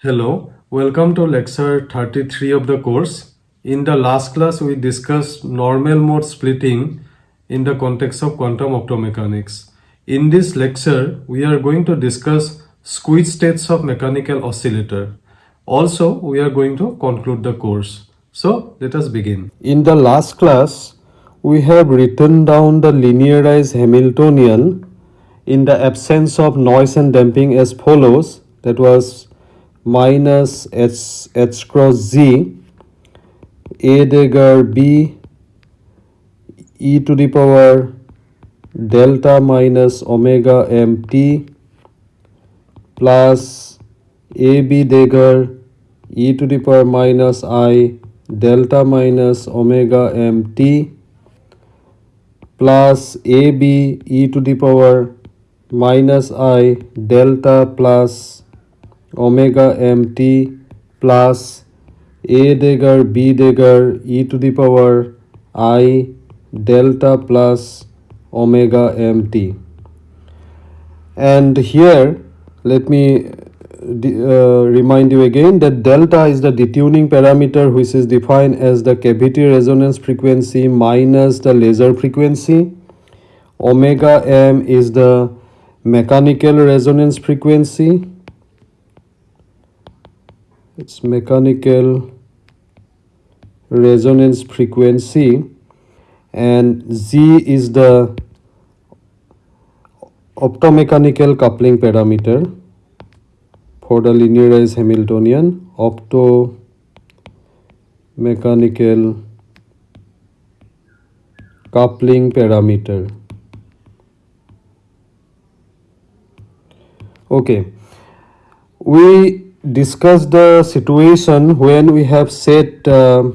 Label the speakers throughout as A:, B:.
A: Hello, welcome to lecture 33 of the course. In the last class, we discussed normal mode splitting in the context of quantum optomechanics. In this lecture, we are going to discuss squeeze states of mechanical oscillator. Also, we are going to conclude the course. So, let us begin.
B: In the last class, we have written down the linearized Hamiltonian in the absence of noise and damping as follows. That was minus h, h cross z a dagger b e to the power delta minus omega mt plus ab dagger e to the power minus i delta minus omega mt plus ab e to the power minus i delta plus omega mt plus a dagger b dagger e to the power i delta plus omega mt and here let me uh, remind you again that delta is the detuning parameter which is defined as the cavity resonance frequency minus the laser frequency. Omega m is the mechanical resonance frequency its mechanical resonance frequency and z is the optomechanical coupling parameter for the linearized Hamiltonian optomechanical coupling parameter. Okay. We discuss the situation when we have set uh,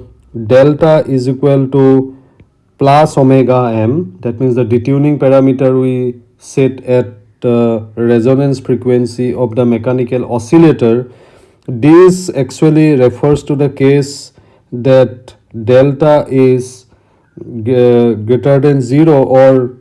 B: delta is equal to plus omega m. That means the detuning parameter we set at resonance frequency of the mechanical oscillator. This actually refers to the case that delta is uh, greater than 0 or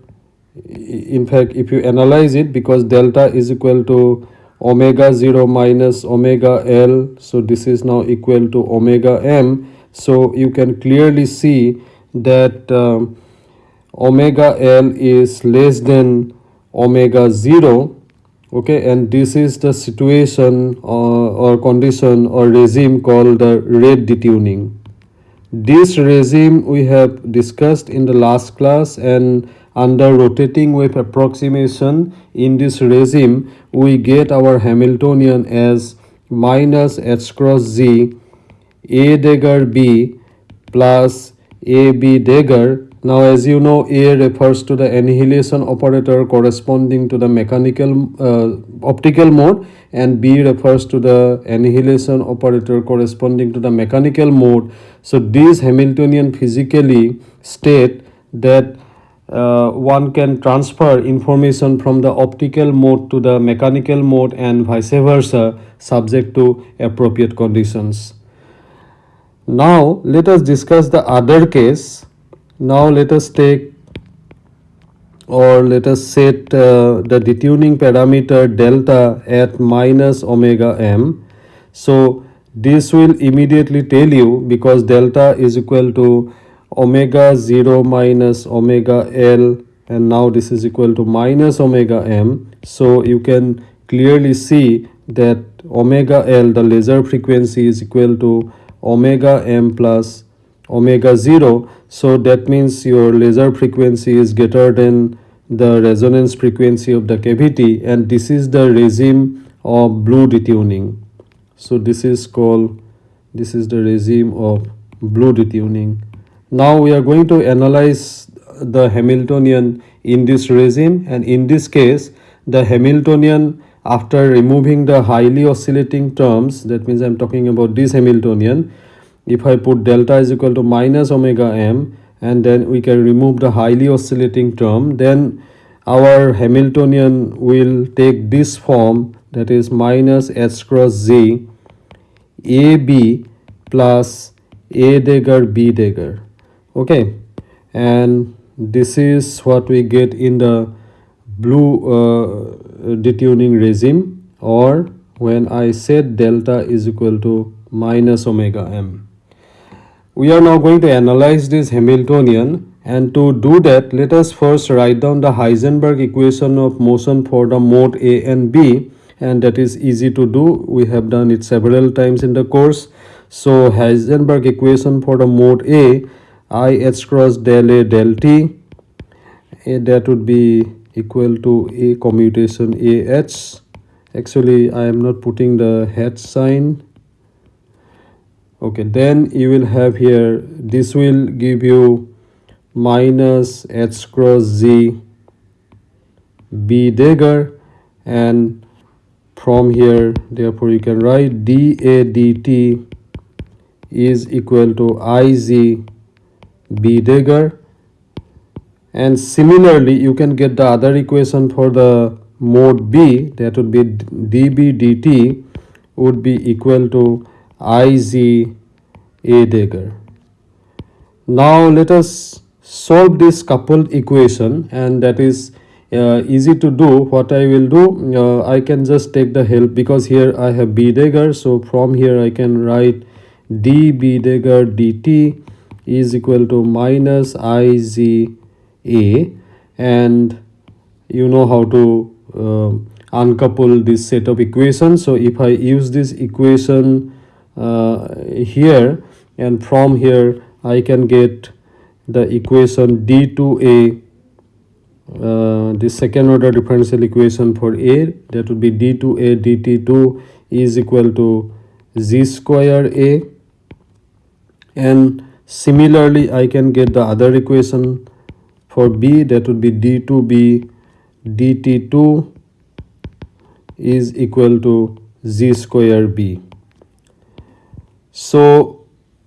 B: in fact if you analyze it because delta is equal to omega 0 minus omega L. So this is now equal to omega M. So you can clearly see that um, omega L is less than omega 0 okay and this is the situation or, uh, or condition or regime called the red detuning this regime we have discussed in the last class and under rotating wave approximation in this regime we get our Hamiltonian as minus h cross z a dagger b plus a b dagger. Now as you know a refers to the annihilation operator corresponding to the mechanical uh, optical mode and b refers to the annihilation operator corresponding to the mechanical mode. So this hamiltonian physically state that uh, one can transfer information from the optical mode to the mechanical mode and vice versa subject to appropriate conditions. Now let us discuss the other case. Now let us take or let us set uh, the detuning parameter delta at minus omega m. So this will immediately tell you because delta is equal to omega 0 minus omega L and now this is equal to minus omega m. So you can clearly see that omega L the laser frequency is equal to omega m plus omega 0. So that means your laser frequency is greater than the resonance frequency of the cavity and this is the regime of blue detuning. So this is called this is the regime of blue detuning. Now we are going to analyze the Hamiltonian in this regime and in this case the Hamiltonian after removing the highly oscillating terms that means I am talking about this Hamiltonian if I put delta is equal to minus omega m and then we can remove the highly oscillating term then our Hamiltonian will take this form that is minus h cross z a b plus a dagger b dagger okay and this is what we get in the blue uh, detuning regime or when I set delta is equal to minus omega m. We are now going to analyze this Hamiltonian and to do that let us first write down the Heisenberg equation of motion for the mode A and B and that is easy to do we have done it several times in the course. So Heisenberg equation for the mode A I h cross del A del T. Eh, that would be equal to A commutation A h. Actually I am not putting the hat sign. Okay then you will have here this will give you minus h cross z b dagger and from here therefore you can write d a d t is equal to iz b dagger and similarly you can get the other equation for the mode b that would be dB dt would be equal to iz a dagger now let us solve this coupled equation and that is uh, easy to do. What i will do uh, i can just take the help because here i have b dagger so from here i can write dB dagger dt is equal to minus IZA and you know how to uh, uncouple this set of equations. So if i use this equation uh, here and from here i can get the equation d2a uh, the second order differential equation for a that would be d2a dt2 is equal to z square a. And similarly i can get the other equation for b that would be d2b dt2 is equal to z square b so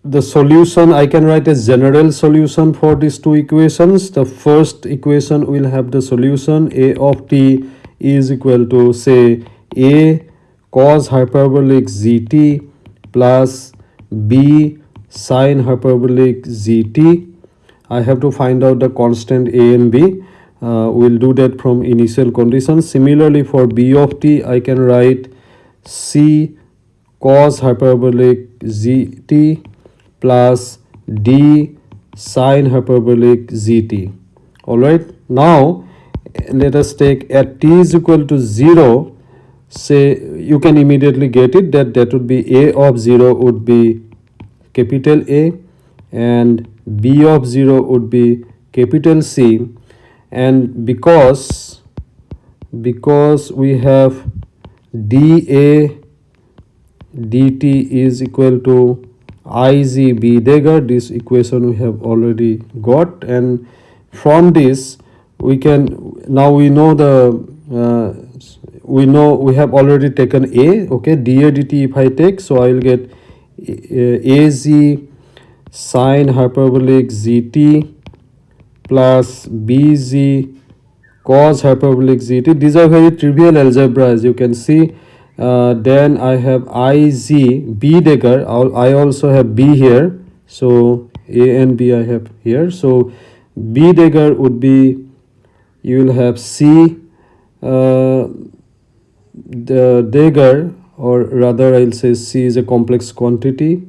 B: the solution I can write a general solution for these two equations. The first equation will have the solution a of t is equal to say a cos hyperbolic zt plus b sine hyperbolic zt. I have to find out the constant a and b. Uh, we'll do that from initial conditions. Similarly for b of t I can write c cos hyperbolic zt plus d sine hyperbolic zt all right now let us take at t is equal to 0 say you can immediately get it that that would be a of 0 would be capital A and b of 0 would be capital C. And because because we have dA dt is equal to iz b. Dagger this equation we have already got. And from this we can now we know the uh, we know we have already taken a okay? dA dt if i take so i will get az sine hyperbolic zt plus bz cos hyperbolic zt these are very trivial algebra as you can see. Uh, then I have IZ B dagger I also have B here. So A and B I have here. So B dagger would be you will have C uh, the dagger or rather I'll say C is a complex quantity.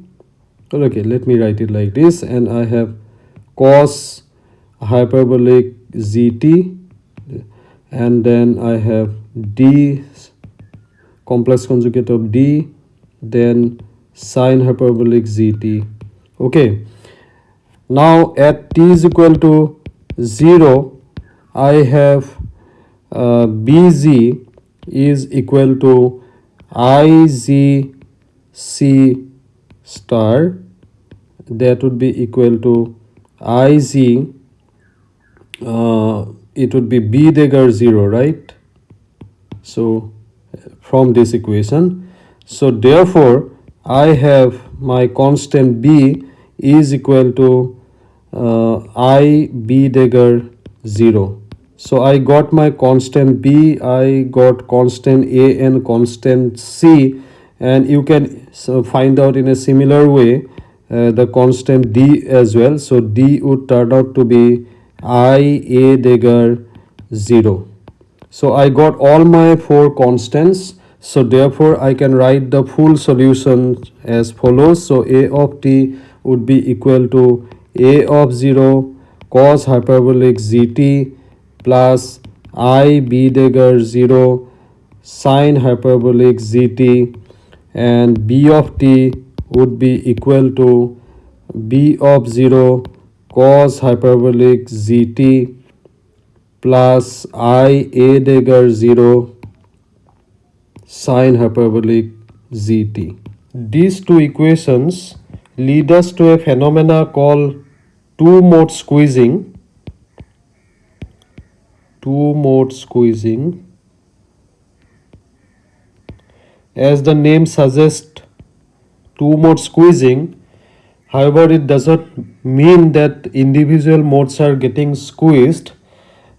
B: Okay let me write it like this. And I have cos hyperbolic ZT. And then I have D complex conjugate of d then sine hyperbolic zt. Okay. Now at t is equal to 0 i have uh, bz is equal to iz c star that would be equal to iz uh, it would be b dagger 0 right? So from this equation. So therefore i have my constant b is equal to uh, i b dagger 0 so i got my constant b i got constant a and constant c. And you can find out in a similar way uh, the constant d as well. So d would turn out to be i a dagger 0 so I got all my four constants. So therefore I can write the full solution as follows. So a of t would be equal to a of 0 cos hyperbolic gt plus i b dagger 0 sine hyperbolic zt and b of t would be equal to b of 0 cos hyperbolic zt plus i a dagger 0 sine hyperbolic zt. These two equations lead us to a phenomena called two mode squeezing. Two mode squeezing. As the name suggests, two mode squeezing, however, it does not mean that individual modes are getting squeezed.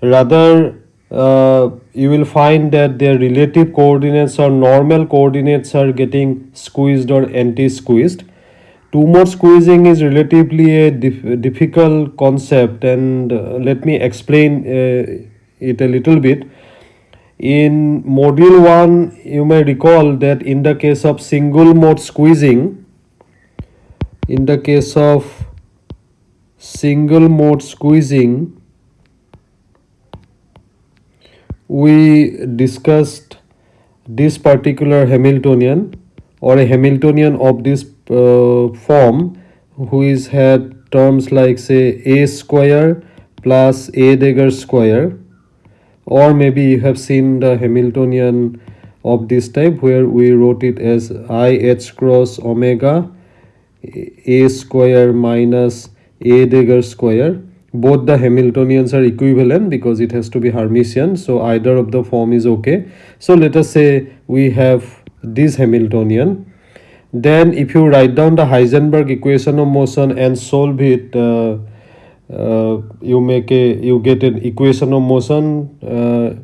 B: Rather, uh, you will find that their relative coordinates or normal coordinates are getting squeezed or anti-squeezed. Two mode squeezing is relatively a dif- difficult concept and uh, let me explain uh, it a little bit. In module 1 you may recall that in the case of single mode squeezing in the case of single mode squeezing we discussed this particular Hamiltonian or a Hamiltonian of this uh, form who is had terms like say a square plus a dagger square or maybe you have seen the Hamiltonian of this type where we wrote it as i h cross omega a square minus a dagger square. Both the Hamiltonians are equivalent because it has to be Hermitian so either of the form is okay. So let us say we have this Hamiltonian. Then if you write down the Heisenberg equation of motion and solve it uh, you make a you get an equation of motion uh,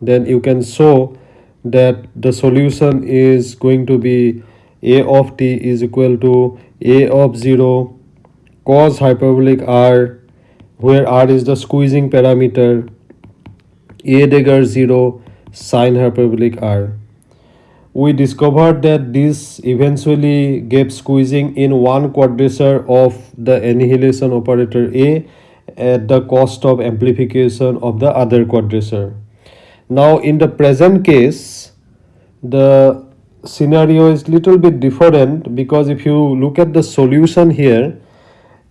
B: then you can show that the solution is going to be a of t is equal to a of 0 cos hyperbolic r where r is the squeezing parameter a dagger 0 sine hyperbolic r we discovered that this eventually gave squeezing in one quadrature of the annihilation operator a at the cost of amplification of the other quadrature now in the present case the scenario is little bit different because if you look at the solution here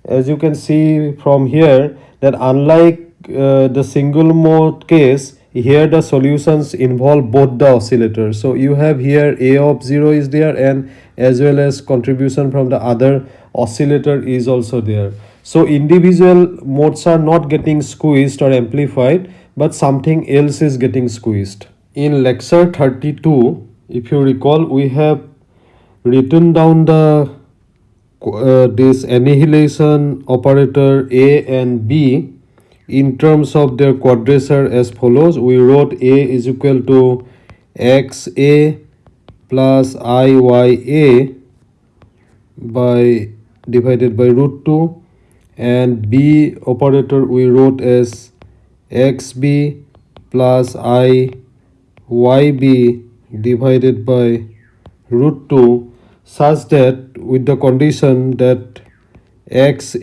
B: as you can see from here that unlike uh, the single mode case here the solutions involve both the oscillators. So you have here a of 0 is there and as well as contribution from the other oscillator is also there. So individual modes are not getting squeezed or amplified but something else is getting squeezed. In lecture 32 if you recall we have written down the uh, this annihilation operator a and b in terms of their quadrature as follows we wrote a is equal to xa plus iya by divided by root 2 and b operator we wrote as xb plus i yb divided by root 2 such that with the condition that x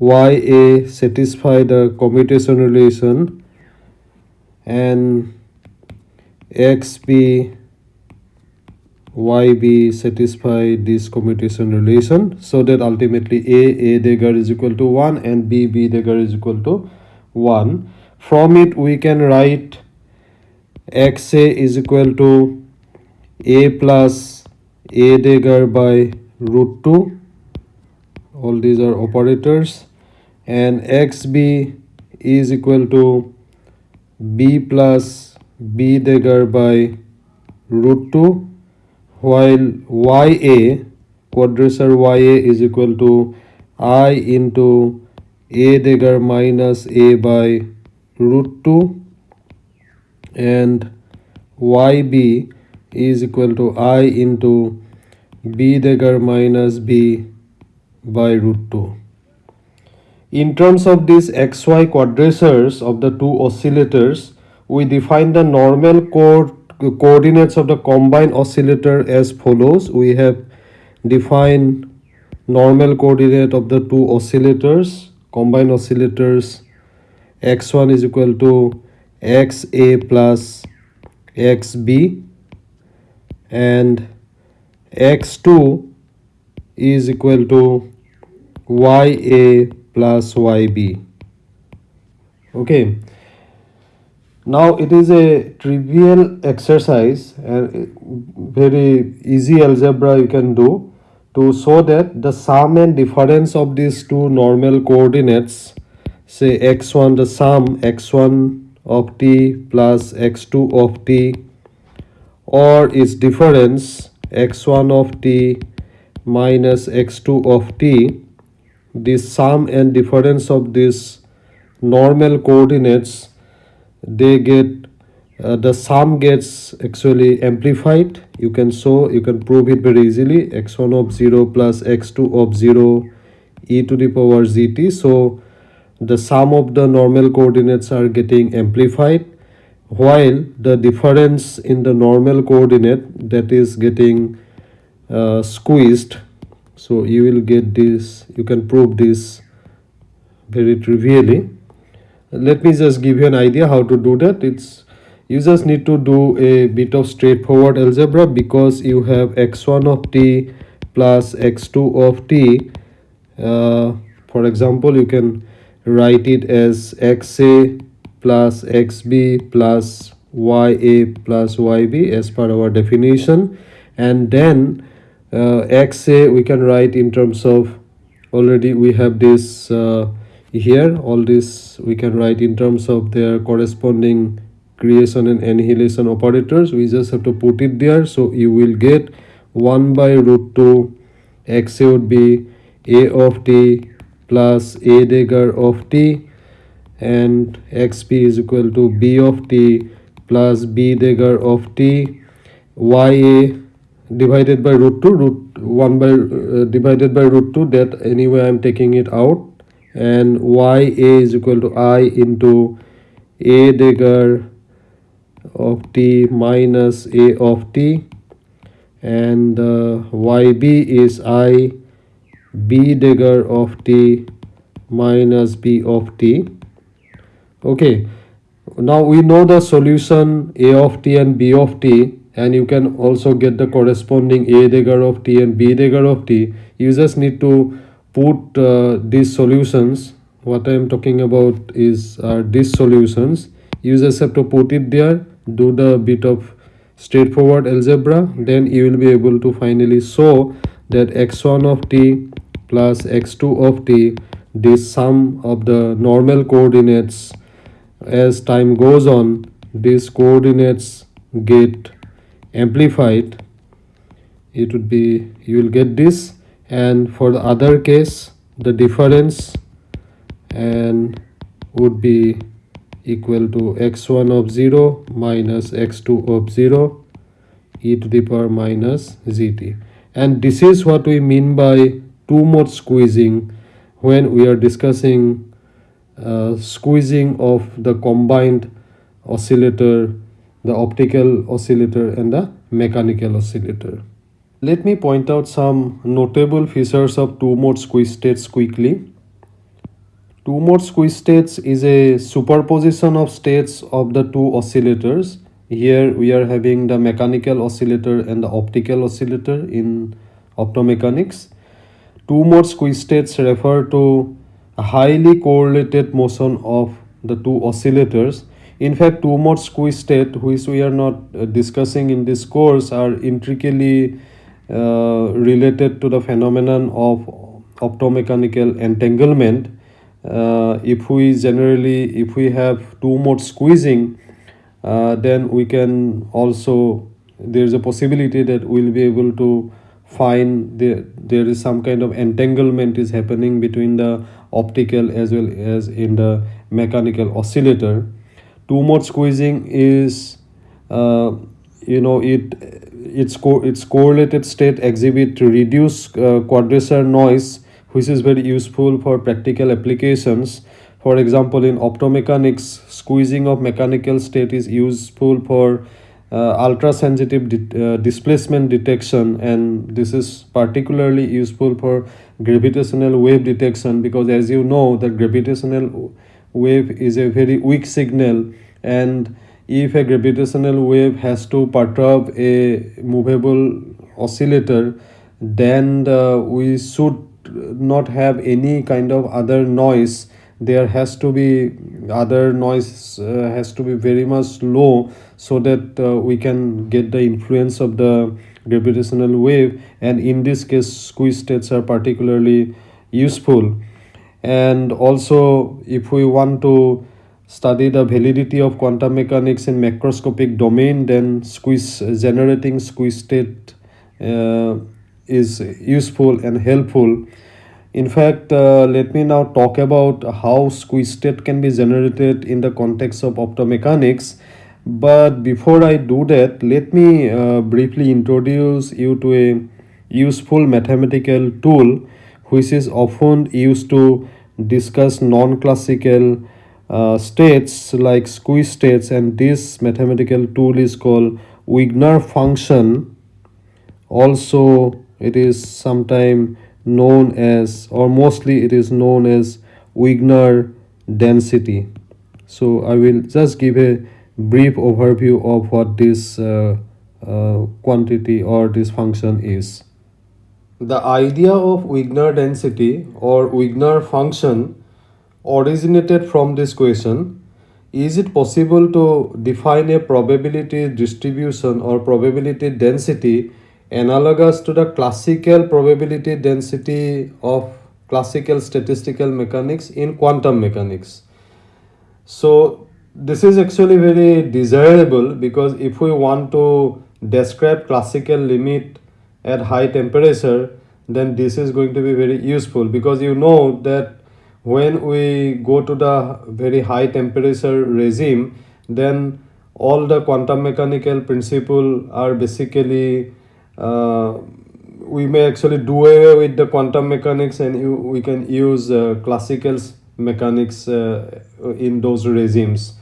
B: a y a satisfy the commutation relation and x b y b satisfy this commutation relation so that ultimately a a dagger is equal to 1 and b b dagger is equal to 1 from it we can write x a is equal to a plus a dagger by root 2 all these are operators and xb is equal to b plus b dagger by root 2 while ya quadrature ya is equal to i into a dagger minus a by root 2 and yb is equal to i into b dagger minus b by root 2. In terms of these xy quadratures of the two oscillators, we define the normal co- coordinates of the combined oscillator as follows. We have defined normal coordinate of the two oscillators combined oscillators x1 is equal to xa plus xb and x2 is equal to ya plus yb okay. Now it is a trivial exercise and very easy algebra you can do to show that the sum and difference of these two normal coordinates say x1 the sum x1 of t plus x2 of t or its difference x1 of t minus x2 of t the sum and difference of these normal coordinates they get uh, the sum gets actually amplified. You can show you can prove it very easily. X1 of 0 plus x2 of 0 e to the power zt so the sum of the normal coordinates are getting amplified while the difference in the normal coordinate that is getting uh, squeezed so you will get this you can prove this very trivially. Let me just give you an idea how to do that. It's you just need to do a bit of straightforward algebra because you have x1 of t plus x2 of t. Uh, for example you can write it as xa plus xb plus ya plus yb as per our definition. And then uh, xa we can write in terms of already we have this uh, here. All this we can write in terms of their corresponding creation and annihilation operators. We just have to put it there. So you will get 1 by root 2 xa would be a of t plus a dagger of t. And xp is equal to b of t plus b dagger of t. Ya divided by root 2 root 1 by uh, divided by root 2 that anyway i'm taking it out. And ya is equal to i into a dagger of t minus a of t. And uh, yb is i b dagger of t minus b of t. Okay. Now we know the solution a of t and b of t and you can also get the corresponding a dagger of t and b dagger of t. You just need to put uh, these solutions. What i am talking about is uh, these solutions. You just have to put it there do the bit of straightforward algebra. Then you will be able to finally show that x1 of t plus x2 of t this sum of the normal coordinates as time goes on these coordinates get amplified it would be you will get this and for the other case the difference and would be equal to x1 of 0 minus x2 of 0 e to the power minus zt and this is what we mean by two mode squeezing when we are discussing uh, squeezing of the combined oscillator the optical oscillator and the mechanical oscillator let me point out some notable features of two-mode squeeze states quickly. Two-mode squeeze states is a superposition of states of the two oscillators. Here we are having the mechanical oscillator and the optical oscillator in optomechanics. Two-mode squeeze states refer to a highly correlated motion of the two oscillators. In fact, two-mode squeeze state, which we are not uh, discussing in this course, are intricately uh, related to the phenomenon of optomechanical entanglement. Uh, if we generally if we have two mode squeezing uh, then we can also there is a possibility that we'll be able to find the, there is some kind of entanglement is happening between the optical as well as in the mechanical oscillator two mode squeezing is uh, you know it its co its correlated state exhibit reduced uh, quadrature noise which is very useful for practical applications. For example in optomechanics squeezing of mechanical state is useful for uh, ultra sensitive di- uh, displacement detection and this is particularly useful for gravitational wave detection because as you know the gravitational wave is a very weak signal and if a gravitational wave has to perturb a movable oscillator then uh, we should not have any kind of other noise. There has to be other noise uh, has to be very much low so that uh, we can get the influence of the gravitational wave and in this case squeeze states are particularly useful and also if we want to study the validity of quantum mechanics in macroscopic domain then squeeze generating squeeze state uh, is useful and helpful. In fact uh, let me now talk about how squeeze state can be generated in the context of optomechanics. But before i do that let me uh, briefly introduce you to a useful mathematical tool which is often used to discuss non-classical uh, states like squeeze states and this mathematical tool is called Wigner function. Also it is sometime known as or mostly it is known as Wigner density. So I will just give a brief overview of what this uh, uh, quantity or this function is the idea of Wigner density or Wigner function originated from this question. Is it possible to define a probability distribution or probability density analogous to the classical probability density of classical statistical mechanics in quantum mechanics? So this is actually very desirable because if we want to describe classical limit at high temperature then this is going to be very useful because you know that when we go to the very high temperature regime then all the quantum mechanical principle are basically uh, we may actually do away with the quantum mechanics and you, we can use uh, classical mechanics uh, in those regimes.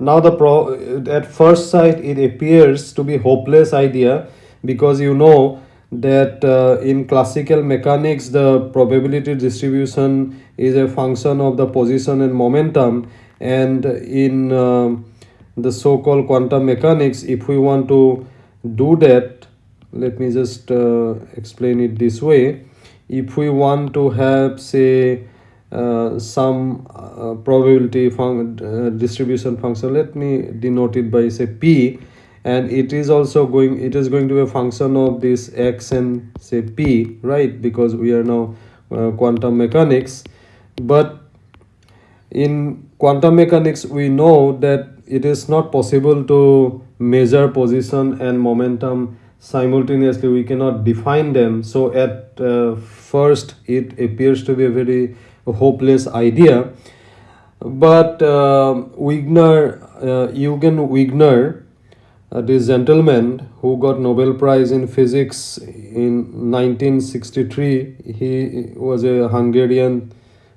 B: Now the pro at first sight it appears to be hopeless idea because you know that uh, in classical mechanics the probability distribution is a function of the position and momentum. And in uh, the so-called quantum mechanics if we want to do that let me just uh, explain it this way. If we want to have say uh, some uh, probability fun uh, distribution function let me denote it by say p and it is also going it is going to be a function of this x and say p right? Because we are now uh, quantum mechanics. But in quantum mechanics we know that it is not possible to measure position and momentum simultaneously. We cannot define them. So at uh, first it appears to be a very hopeless idea. But uh, Wigner uh, Eugene Wigner uh, this gentleman who got Nobel Prize in physics in 1963 he was a Hungarian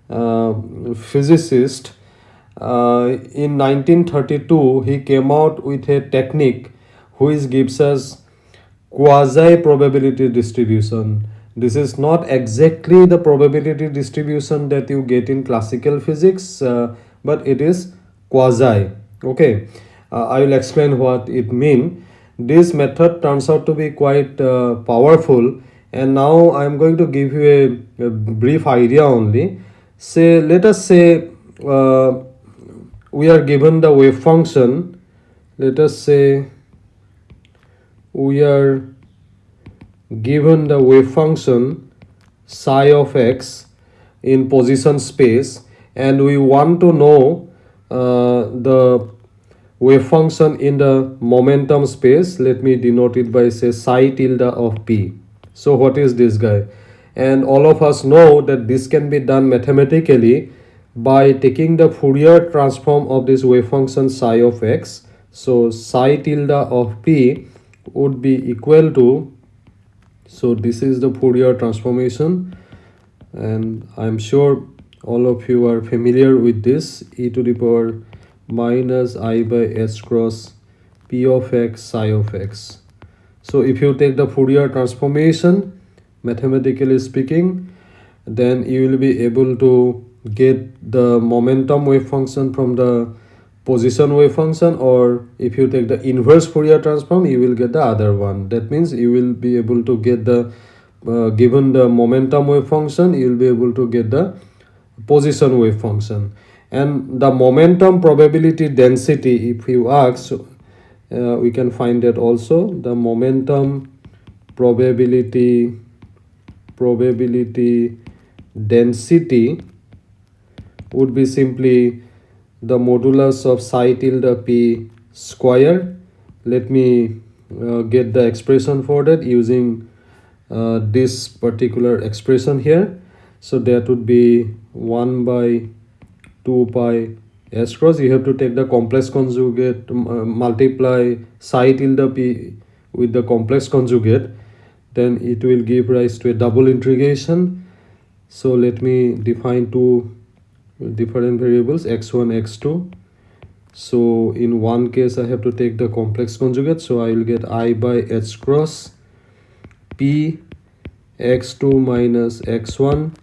B: uh, physicist. Uh, in 1932 he came out with a technique which gives us quasi probability distribution. This is not exactly the probability distribution that you get in classical physics uh, but it is quasi. Okay i will explain what it mean. This method turns out to be quite uh, powerful. And now i am going to give you a, a brief idea only. Say let us say uh, we are given the wave function. Let us say we are given the wave function psi of x in position space. And we want to know uh, the wave function in the momentum space. Let me denote it by say psi tilde of p. So what is this guy? And all of us know that this can be done mathematically by taking the Fourier transform of this wave function psi of x. So psi tilde of p would be equal to so this is the Fourier transformation. And I'm sure all of you are familiar with this e to the power minus i by s cross p of x psi of x. So if you take the fourier transformation mathematically speaking then you will be able to get the momentum wave function from the position wave function or if you take the inverse Fourier transform you will get the other one. That means you will be able to get the uh, given the momentum wave function you will be able to get the position wave function and the momentum probability density if you ask uh, we can find that also. The momentum probability probability density would be simply the modulus of psi tilde p square let me uh, get the expression for that using uh, this particular expression here. So that would be 1 by 2 pi. S cross you have to take the complex conjugate uh, multiply psi tilde p with the complex conjugate. Then it will give rise to a double integration. So let me define two different variables x1 x2 so in one case i have to take the complex conjugate. So i will get i by h cross p x2 minus x1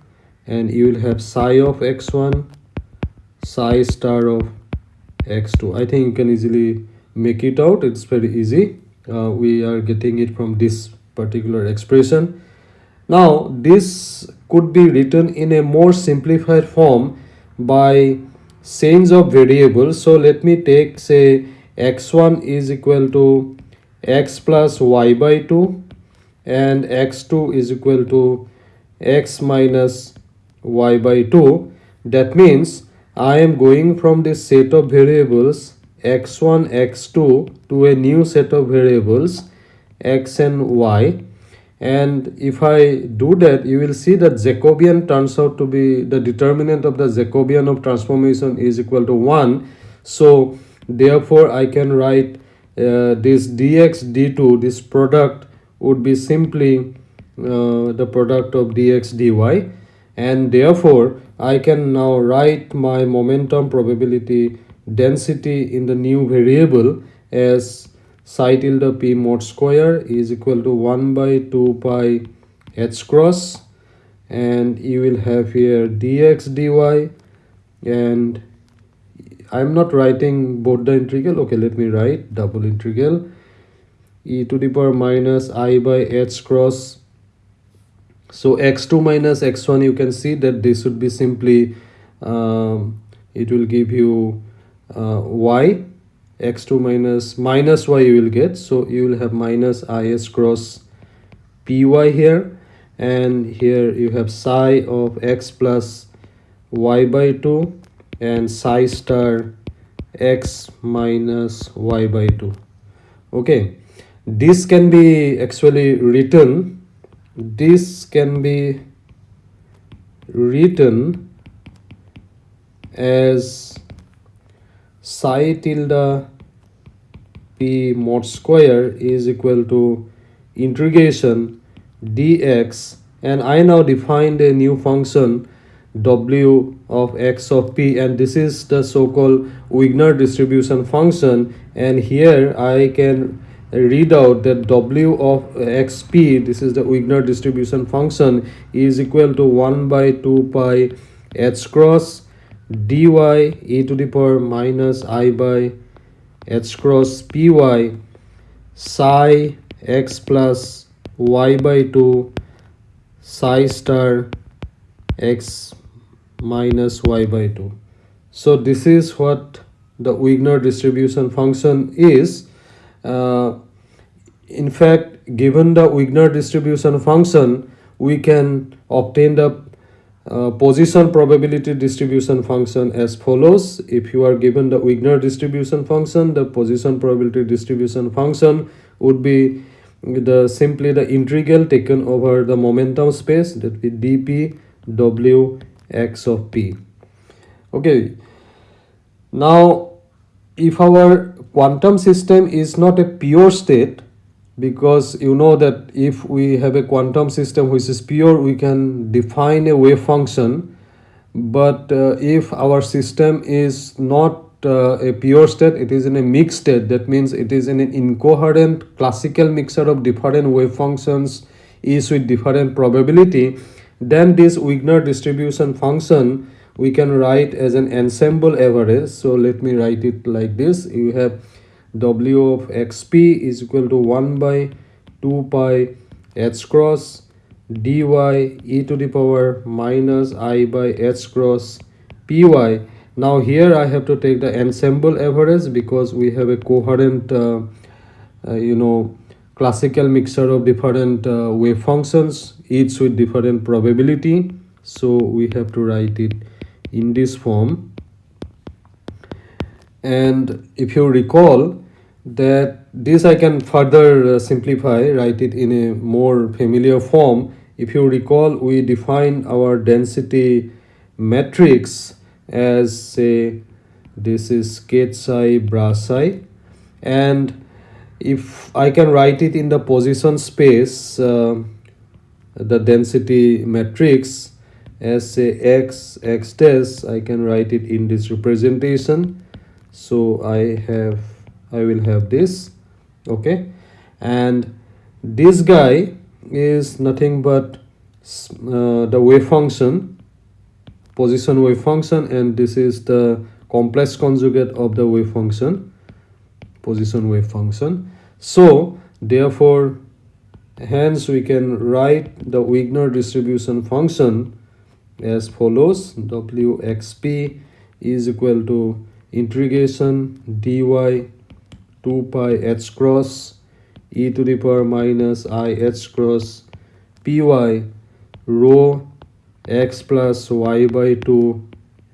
B: and you will have psi of x1 psi star of x2 i think you can easily make it out. It's very easy. Uh, we are getting it from this particular expression. Now this could be written in a more simplified form by change of variables so let me take say x1 is equal to x plus y by 2 and x2 is equal to x minus y by 2 that means I am going from this set of variables x1 x2 to a new set of variables x and y. And if I do that you will see that Jacobian turns out to be the determinant of the Jacobian of transformation is equal to 1 so therefore I can write uh, this dx d2 this product would be simply uh, the product of dx dy and therefore I can now write my momentum probability density in the new variable as psi tilde p mod square is equal to 1 by 2 pi h cross. And you will have here dx dy. And i'm not writing both the integral. Okay let me write double integral. E to the power minus i by h cross so x2 minus x1 you can see that this would be simply um, it will give you uh, y. X2 minus minus y you will get. So you will have minus is cross py here. And here you have psi of x plus y by 2 and psi star x minus y by 2 okay. This can be actually written this can be written as psi tilde p mod square is equal to integration dx and I now defined a new function w of x of p and this is the so-called Wigner distribution function and here I can read out that w of xp this is the Wigner distribution function is equal to 1 by 2 pi h cross dy e to the power minus i by h cross py psi x plus y by 2 psi star x minus y by 2 so this is what the Wigner distribution function is. Uh, in fact given the Wigner distribution function we can obtain the uh, position probability distribution function as follows. If you are given the Wigner distribution function the position probability distribution function would be the simply the integral taken over the momentum space that be dp w x of p. Okay. Now if our quantum system is not a pure state because you know that if we have a quantum system which is pure we can define a wave function. But uh, if our system is not uh, a pure state it is in a mixed state. That means it is in an incoherent classical mixture of different wave functions each with different probability then this Wigner distribution function we can write as an ensemble average. So let me write it like this. You have w of xp is equal to 1 by 2 pi h cross dy e to the power minus i by h cross py now here i have to take the ensemble average because we have a coherent uh, uh, you know classical mixture of different uh, wave functions each with different probability. So we have to write it in this form and if you recall that this I can further uh, simplify write it in a more familiar form. If you recall we define our density matrix as say this is psi bra psi. And if I can write it in the position space uh, the density matrix as say x x dash I can write it in this representation so I have I will have this okay? And this guy is nothing but uh, the wave function position wave function and this is the complex conjugate of the wave function position wave function. So therefore hence we can write the Wigner distribution function as follows. Wxp is equal to integration dy 2 pi h cross e to the power minus i h cross py rho x plus y by 2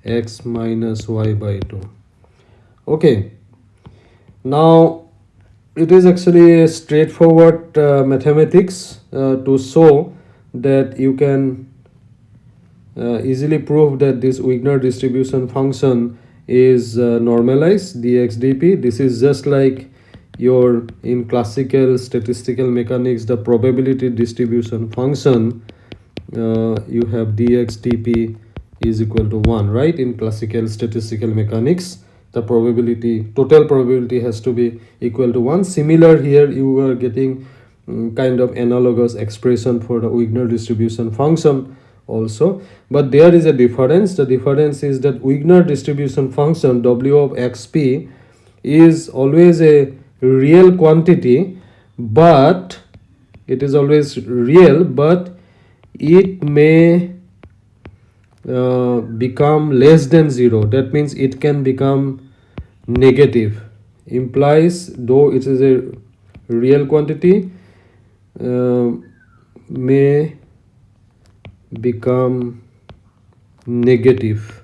B: x minus y by 2 okay. Now it is actually a straightforward uh, mathematics uh, to show that you can uh, easily prove that this Wigner distribution function is uh, normalized dx dp this is just like your in classical statistical mechanics the probability distribution function uh, you have dxdp is equal to 1 right? In classical statistical mechanics the probability total probability has to be equal to 1 similar here you are getting um, kind of analogous expression for the Wigner distribution function also. But there is a difference. The difference is that Wigner distribution function w of xp is always a real quantity but it is always real but it may uh, become less than zero. That means it can become negative. Implies though it is a real quantity uh, may become negative.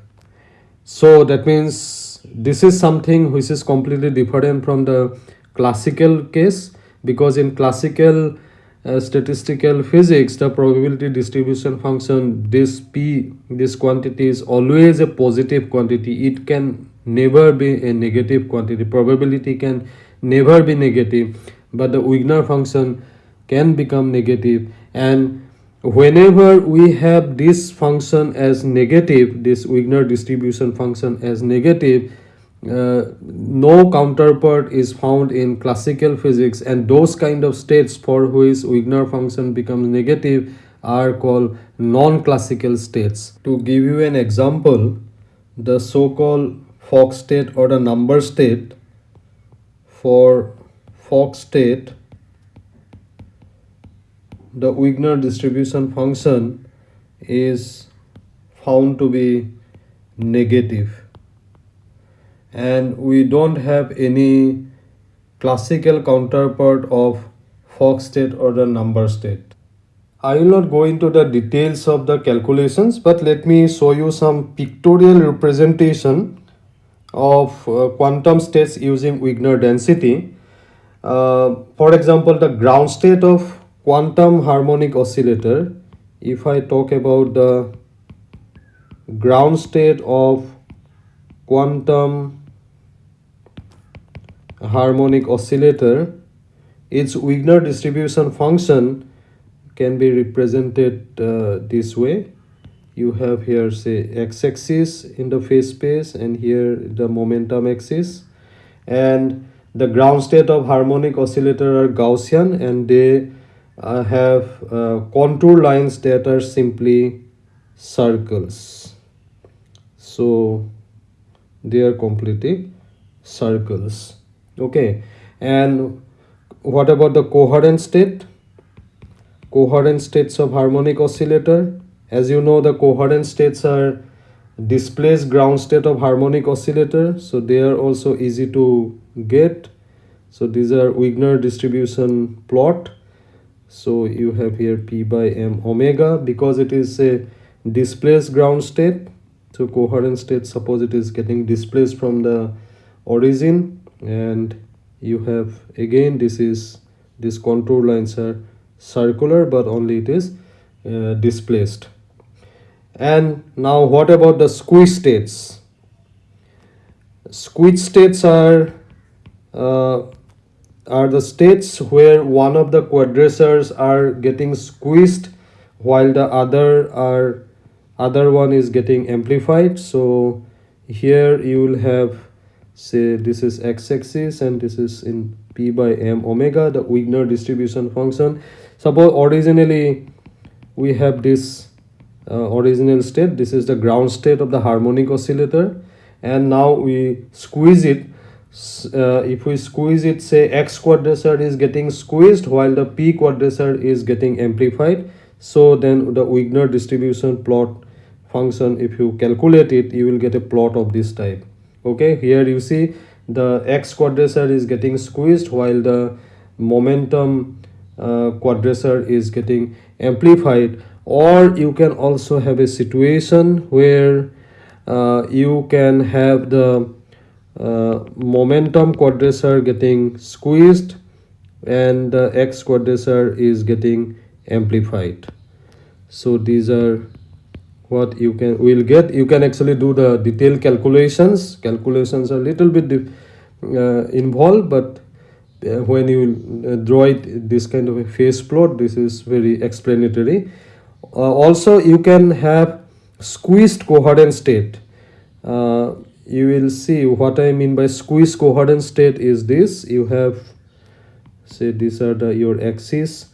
B: So that means this is something which is completely different from the classical case because in classical uh, statistical physics the probability distribution function this p this quantity is always a positive quantity. It can never be a negative quantity. Probability can never be negative but the Wigner function can become negative. And whenever we have this function as negative this Wigner distribution function as negative uh, no counterpart is found in classical physics and those kind of states for which Wigner function becomes negative are called non-classical states. To give you an example, the so-called Fock state or the number state for Fock state the Wigner distribution function is found to be negative and we don't have any classical counterpart of Fock state or the number state. I will not go into the details of the calculations but let me show you some pictorial representation of uh, quantum states using Wigner density. Uh, for example, the ground state of quantum harmonic oscillator if I talk about the ground state of quantum harmonic oscillator its Wigner distribution function can be represented uh, this way. You have here say x-axis in the phase space and here the momentum axis. And the ground state of harmonic oscillator are Gaussian and they uh, have uh, contour lines that are simply circles. So they are completely circles. Okay. And what about the coherent state? Coherent states of harmonic oscillator. As you know the coherent states are displaced ground state of harmonic oscillator. So they are also easy to get. So these are Wigner distribution plot so you have here p by m omega because it is a displaced ground state. So coherent state suppose it is getting displaced from the origin. And you have again this is this contour lines are circular but only it is uh, displaced. And now what about the squeeze states? Squeeze states are uh, are the states where one of the quadratures are getting squeezed while the other are other one is getting amplified. So here you will have say this is x-axis and this is in p by m omega the Wigner distribution function. Suppose originally we have this uh, original state. This is the ground state of the harmonic oscillator. And now we squeeze it uh, if we squeeze it say x quadrature is getting squeezed while the p quadrature is getting amplified. So then the Wigner distribution plot function if you calculate it you will get a plot of this type. Okay here you see the x quadrature is getting squeezed while the momentum uh, quadrature is getting amplified. Or you can also have a situation where uh, you can have the uh, momentum quadrature getting squeezed and the x quadrature is getting amplified. So these are what you can will get. You can actually do the detailed calculations. Calculations are a little bit uh, involved but uh, when you uh, draw it this kind of a phase plot this is very explanatory. Uh, also you can have squeezed coherent state. Uh, you will see what i mean by squeezed coherent state is this. You have say these are the your axis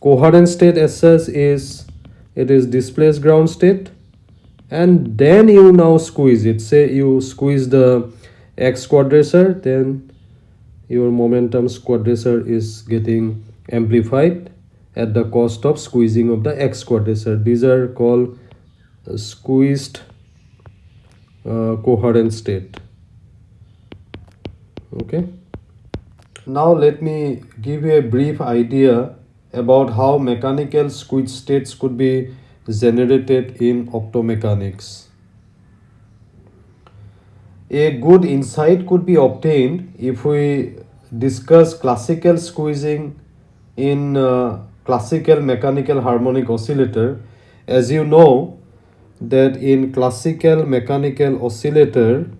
B: coherent state as such is it is displaced ground state. And then you now squeeze it. Say you squeeze the x quadrature then your momentum quadrature is getting amplified at the cost of squeezing of the x quadrature. These are called uh, squeezed coherent state. Okay. Now let me give you a brief idea about how mechanical squeeze states could be generated in optomechanics. A good insight could be obtained if we discuss classical squeezing in uh, classical mechanical harmonic oscillator. As you know that in classical mechanical oscillator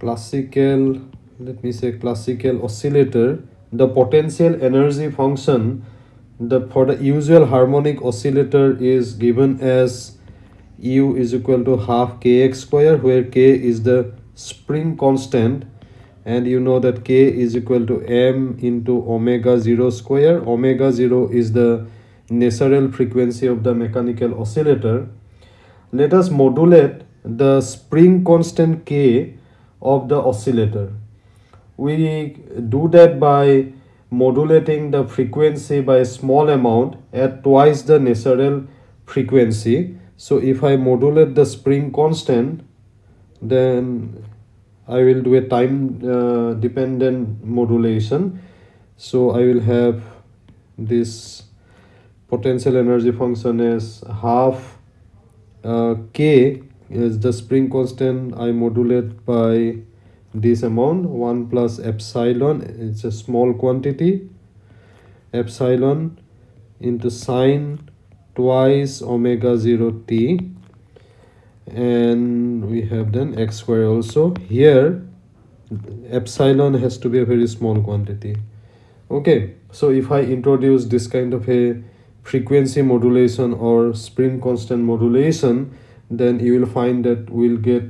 B: classical let me say classical oscillator the potential energy function the for the usual harmonic oscillator is given as u is equal to half kx square where k is the spring constant and you know that k is equal to m into omega 0 square. Omega 0 is the natural frequency of the mechanical oscillator let us modulate the spring constant k of the oscillator. We do that by modulating the frequency by a small amount at twice the natural frequency. So if i modulate the spring constant then I will do a time uh, dependent modulation. So I will have this potential energy function as half Uh, k is the spring constant. I modulate by this amount 1 plus epsilon it's a small quantity epsilon into sine twice omega 0 t. And we have then x square also. Here epsilon has to be a very small quantity. Okay so if i introduce this kind of a frequency modulation or spring constant modulation then you will find that we'll get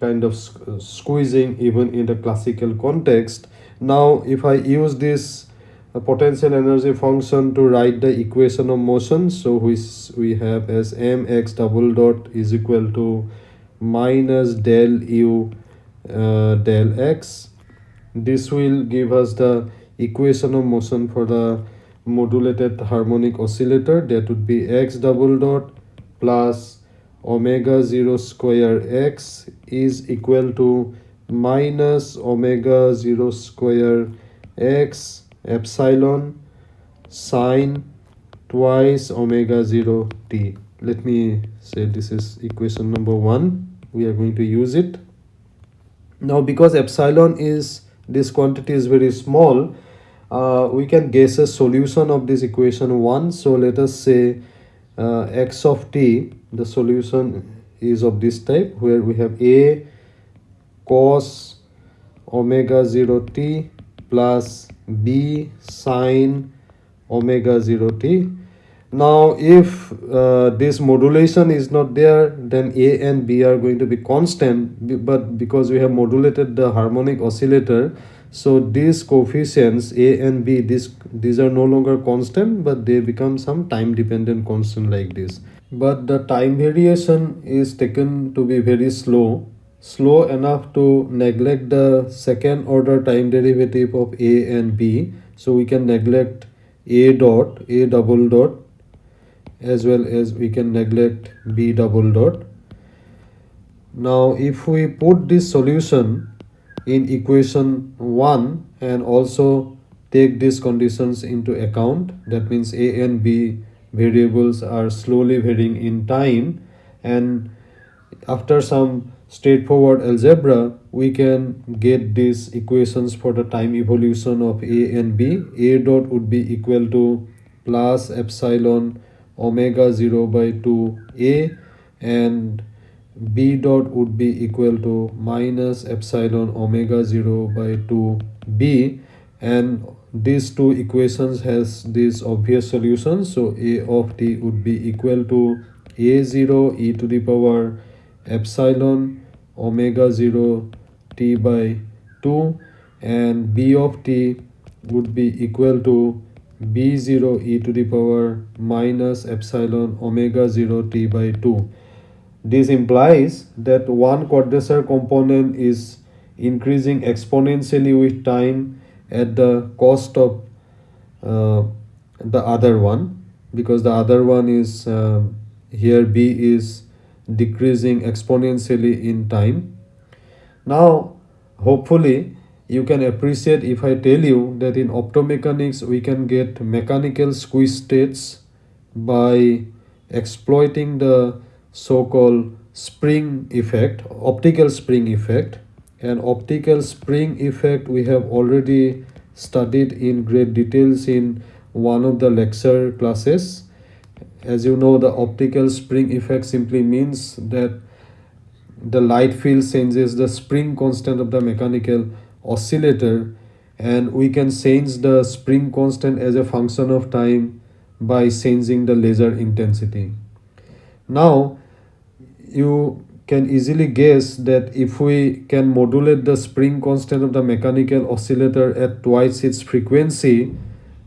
B: kind of uh, squeezing even in the classical context. Now if i use this uh, potential energy function to write the equation of motion so which we have as mx double dot is equal to minus del u uh, del x. This will give us the equation of motion for the modulated harmonic oscillator that would be x double dot plus omega 0 square x is equal to minus omega 0 square x epsilon sine twice omega 0 t. Let me say this is equation number one. We are going to use it. Now because epsilon is this quantity is very small uh, we can guess a solution of this equation 1 so let us say uh, x of t the solution is of this type where we have a cos omega 0 t plus b sine omega 0 t. Now if uh, this modulation is not there then a and b are going to be constant but because we have modulated the harmonic oscillator so these coefficients a and b this these are no longer constant but they become some time dependent constant like this. But the time variation is taken to be very slow slow enough to neglect the second order time derivative of a and b. So we can neglect a dot a double dot as well as we can neglect b double dot. Now if we put this solution in equation 1 and also take these conditions into account. That means a and b variables are slowly varying in time. And after some straightforward algebra we can get these equations for the time evolution of a and b. A dot would be equal to plus epsilon omega 0 by 2 a and b dot would be equal to minus epsilon omega 0 by 2 b. And these two equations has these obvious solutions. So a of t would be equal to a0 e to the power epsilon omega 0 t by 2 and b of t would be equal to b0 e to the power minus epsilon omega 0 t by 2 this implies that one quadrature component is increasing exponentially with time at the cost of uh, the other one because the other one is uh, here b is decreasing exponentially in time. Now hopefully you can appreciate if i tell you that in optomechanics we can get mechanical squeeze states by exploiting the so-called spring effect optical spring effect. And optical spring effect we have already studied in great details in one of the lecture classes. As you know the optical spring effect simply means that the light field changes the spring constant of the mechanical oscillator. And we can change the spring constant as a function of time by changing the laser intensity. Now you can easily guess that if we can modulate the spring constant of the mechanical oscillator at twice its frequency,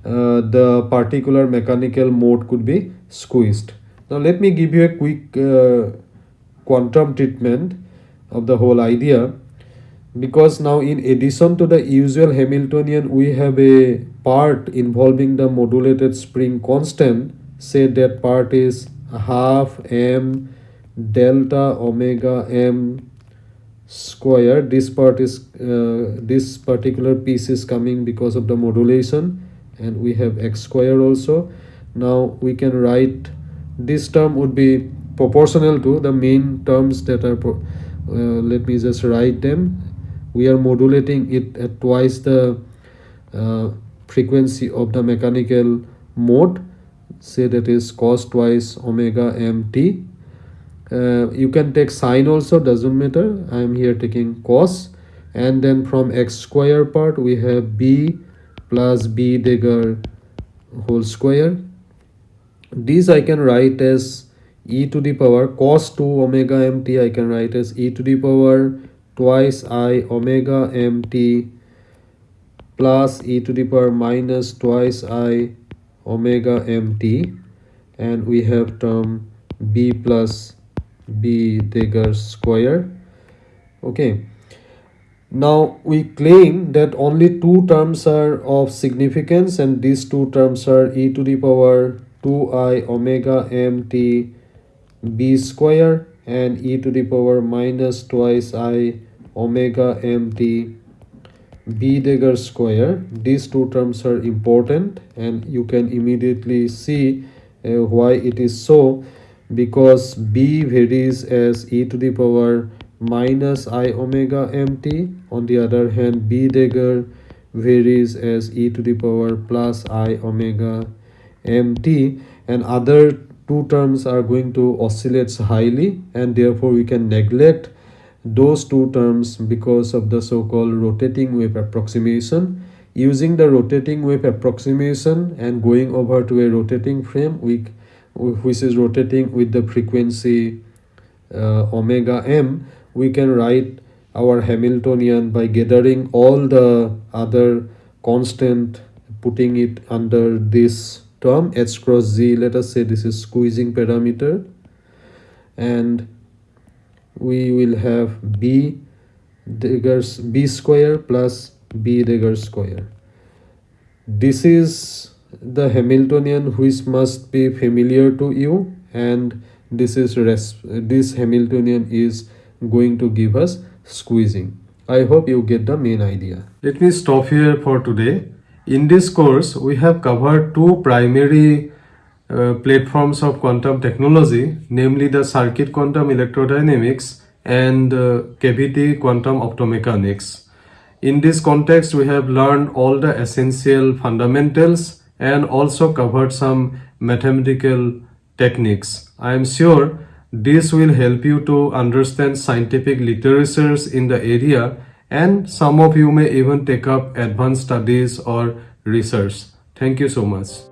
B: uh, the particular mechanical mode could be squeezed. Now let me give you a quick uh, quantum treatment of the whole idea because now in addition to the usual Hamiltonian we have a part involving the modulated spring constant say that part is half m delta omega m square. This part is uh, this particular piece is coming because of the modulation and we have x square also. Now we can write this term would be proportional to the main terms that are uh, let me just write them. We are modulating it at twice the uh, frequency of the mechanical mode. Say that is cos twice omega mt uh, you can take sine also doesn't matter. I am here taking cos. And then from x square part we have b plus b dagger whole square. This I can write as e to the power cos 2 omega mt I can write as e to the power twice i omega mt plus e to the power minus twice i omega mt and we have term b plus b Dagger square. Okay. Now we claim that only two terms are of significance and these two terms are e to the power 2i omega mt b square and e to the power minus twice i omega mt b Dagger square. These two terms are important and you can immediately see uh, why it is so because b varies as e to the power minus i omega mt. On the other hand b Dagger varies as e to the power plus i omega mt. And other two terms are going to oscillate highly and therefore we can neglect those two terms because of the so-called rotating wave approximation. Using the rotating wave approximation and going over to a rotating frame we, which is rotating with the frequency uh, omega m we can write our Hamiltonian by gathering all the other constant putting it under this term h cross z let us say this is squeezing parameter. And we will have b Daggers b square plus b Dagger square. This is the Hamiltonian which must be familiar to you and this is res this Hamiltonian is going to give us squeezing I hope you get the main idea
A: Let me stop here for today. In this course, we have covered two primary uh, platforms of quantum technology, namely the circuit quantum electrodynamics and uh, cavity quantum optomechanics. In this context, we have learned all the essential fundamentals and also covered some mathematical techniques. I am sure this will help you to understand scientific literatures in the area and some of you may even take up advanced studies or research. Thank you so much.